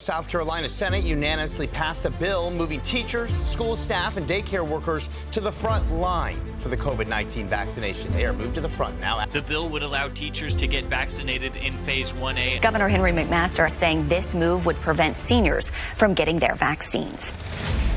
South Carolina Senate unanimously passed a bill moving teachers, school staff, and daycare workers to the front line for the COVID 19 vaccination. They are moved to the front now. The bill would allow teachers to get vaccinated in phase 1A. Governor Henry McMaster is saying this move would prevent seniors from getting their vaccines.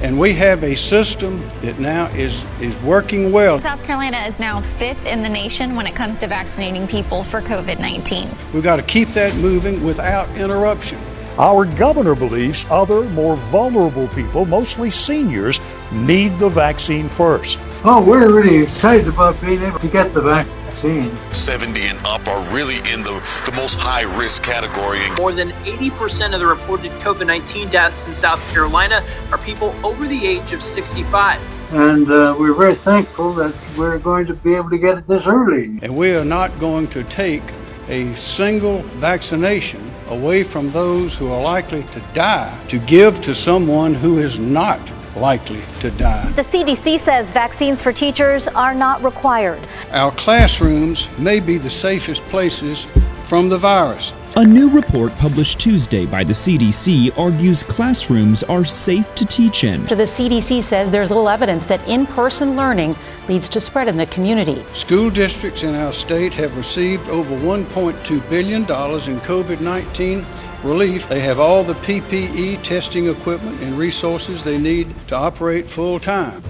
And we have a system that now is, is working well. South Carolina is now fifth in the nation when it comes to vaccinating people for COVID 19. We've got to keep that moving without interruption. Our governor believes other, more vulnerable people, mostly seniors, need the vaccine first. Oh, we're really excited about being able to get the vaccine. 70 and up are really in the, the most high risk category. More than 80% of the reported COVID 19 deaths in South Carolina are people over the age of 65. And uh, we're very thankful that we're going to be able to get it this early. And we are not going to take a single vaccination away from those who are likely to die to give to someone who is not likely to die. The CDC says vaccines for teachers are not required. Our classrooms may be the safest places from the virus. A new report published Tuesday by the CDC argues classrooms are safe to teach in. The CDC says there's little evidence that in person learning leads to spread in the community. School districts in our state have received over $1.2 billion in COVID 19 relief. They have all the PPE testing equipment and resources they need to operate full time.